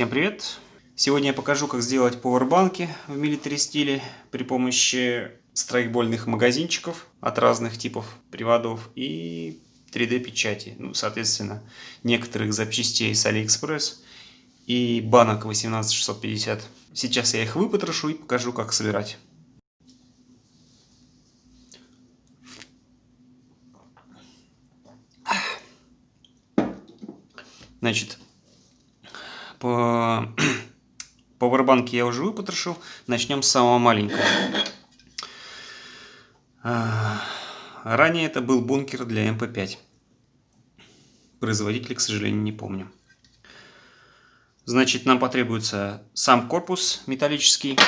Всем привет! Сегодня я покажу, как сделать пауэрбанки в милитари стиле при помощи страйкбольных магазинчиков от разных типов приводов и 3D печати. Ну, соответственно, некоторых запчастей с AliExpress и банок 18650. Сейчас я их выпотрошу и покажу, как собирать. Значит, по Powerbank я уже выпотрошил. Начнем с самого маленького. А, ранее это был бункер для МП5. Производителя, к сожалению, не помню. Значит, нам потребуется сам корпус металлический,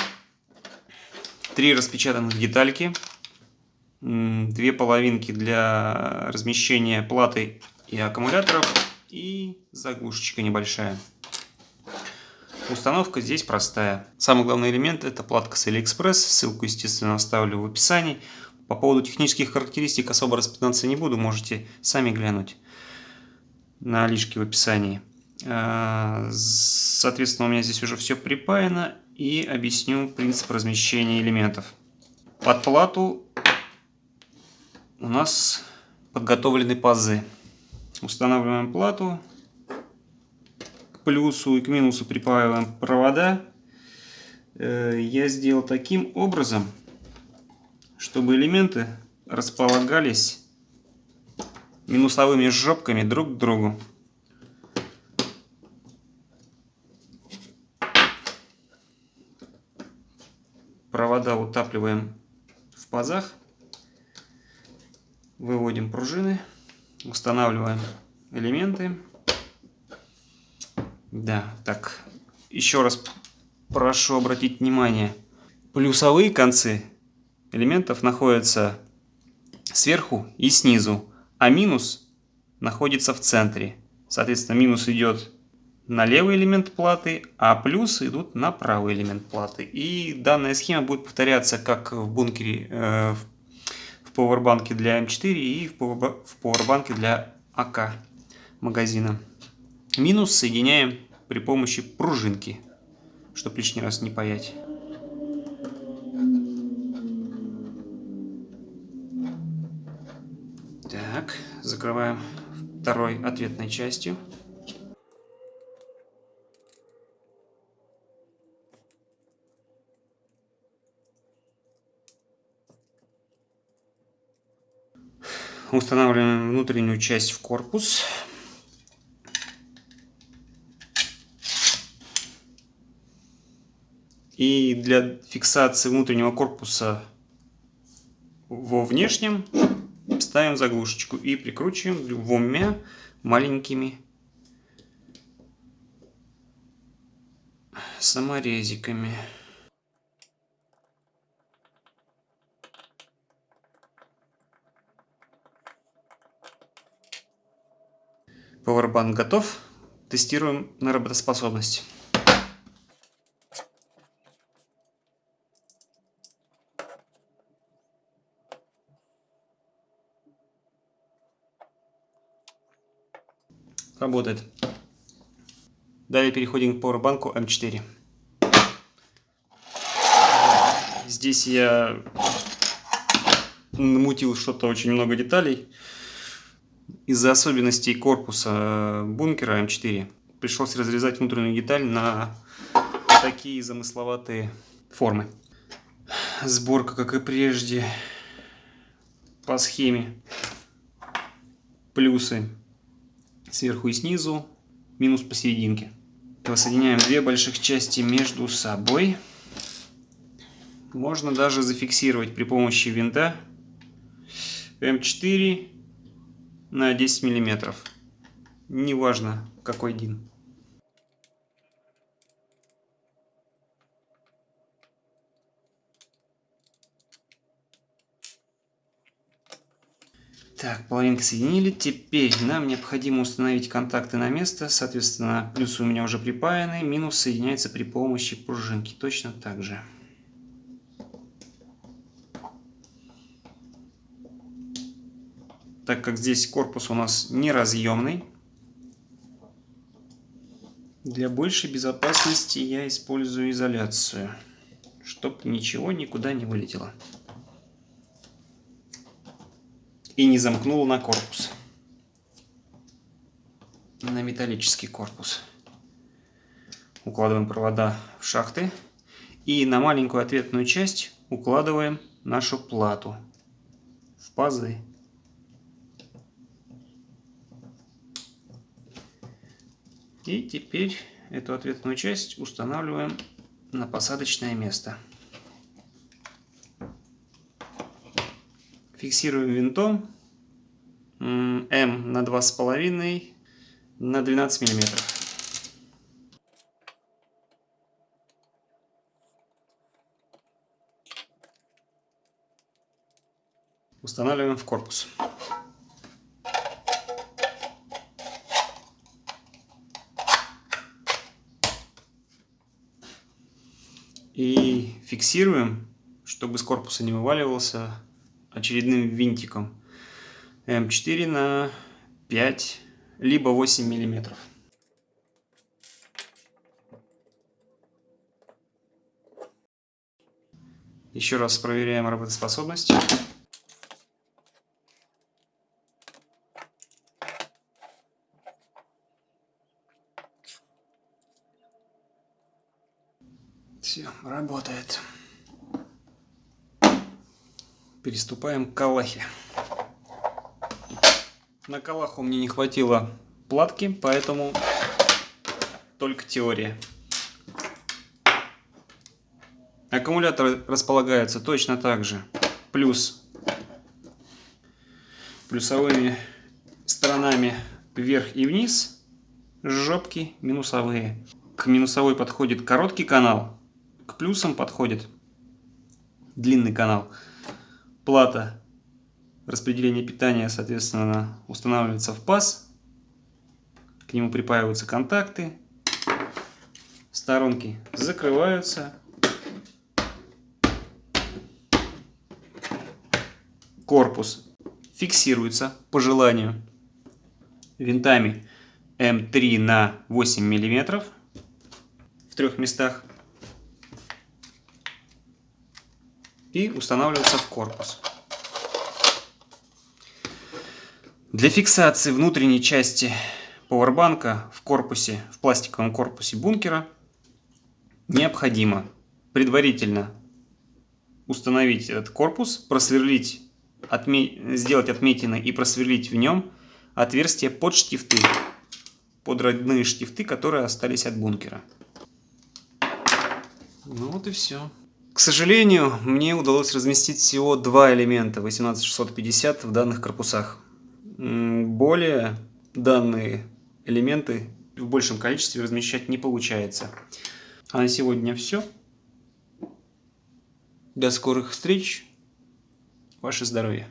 три распечатанных детальки, две половинки для размещения платы и аккумуляторов и заглушечка небольшая. Установка здесь простая. Самый главный элемент это платка с AliExpress. Ссылку, естественно, оставлю в описании. По поводу технических характеристик особо распинаться не буду. Можете сами глянуть на лишки в описании. А, соответственно, у меня здесь уже все припаяно. И объясню принцип размещения элементов. Под плату у нас подготовлены пазы. Устанавливаем плату плюсу и к минусу припаиваем провода. Э, я сделал таким образом, чтобы элементы располагались минусовыми жопками друг к другу. Провода утапливаем в пазах. Выводим пружины. Устанавливаем элементы. Да, так, еще раз прошу обратить внимание. Плюсовые концы элементов находятся сверху и снизу, а минус находится в центре. Соответственно, минус идет на левый элемент платы, а плюс идут на правый элемент платы. И данная схема будет повторяться как в бункере, э, в пауэрбанке для М4 и в пауэрбанке для АК магазина. Минус соединяем при помощи пружинки, чтобы лишний раз не паять. Так, закрываем второй ответной частью. Устанавливаем внутреннюю часть в корпус. И для фиксации внутреннего корпуса во внешнем ставим заглушечку и прикручиваем двумя маленькими саморезиками. Powerbank готов. Тестируем на работоспособность. Работает. Далее переходим к Powerbank M4. Здесь я намутил что-то очень много деталей. Из-за особенностей корпуса бункера М4 пришлось разрезать внутреннюю деталь на такие замысловатые формы. Сборка, как и прежде, по схеме. Плюсы сверху и снизу, минус посерединке. Воссоединяем две больших части между собой. Можно даже зафиксировать при помощи винта М4 на 10 миллиметров. Неважно какой дин. Так, половинки соединили. Теперь нам необходимо установить контакты на место. Соответственно, плюсы у меня уже припаяны. Минус соединяется при помощи пружинки. Точно так же. Так как здесь корпус у нас неразъемный, Для большей безопасности я использую изоляцию, чтобы ничего никуда не вылетело. И не замкнуло на корпус. На металлический корпус. Укладываем провода в шахты. И на маленькую ответную часть укладываем нашу плату в пазы. И теперь эту ответную часть устанавливаем на посадочное место. Фиксируем винтом М на 2,5 на 12 миллиметров. Устанавливаем в корпус. И фиксируем, чтобы с корпуса не вываливался очередным винтиком М4 на 5 либо 8 миллиметров. Еще раз проверяем работоспособность. Все, работает. Переступаем к калахе. На калаху мне не хватило платки, поэтому только теория. Аккумулятор располагается точно так же. Плюс плюсовыми сторонами вверх и вниз, жопки минусовые. К минусовой подходит короткий канал, к плюсам подходит длинный канал. Плата распределения питания, соответственно, устанавливается в паз. К нему припаиваются контакты. Сторонки закрываются. Корпус фиксируется по желанию винтами М3 на 8 миллиметров в трех местах. И устанавливается в корпус. Для фиксации внутренней части пауэрбанка в корпусе, в пластиковом корпусе бункера необходимо предварительно установить этот корпус, просверлить, отме... сделать отметины и просверлить в нем отверстия под штифты, под родные штифты, которые остались от бункера. Ну вот и все. К сожалению, мне удалось разместить всего два элемента 18650 в данных корпусах. Более данные элементы в большем количестве размещать не получается. А на сегодня все. До скорых встреч. Ваше здоровье.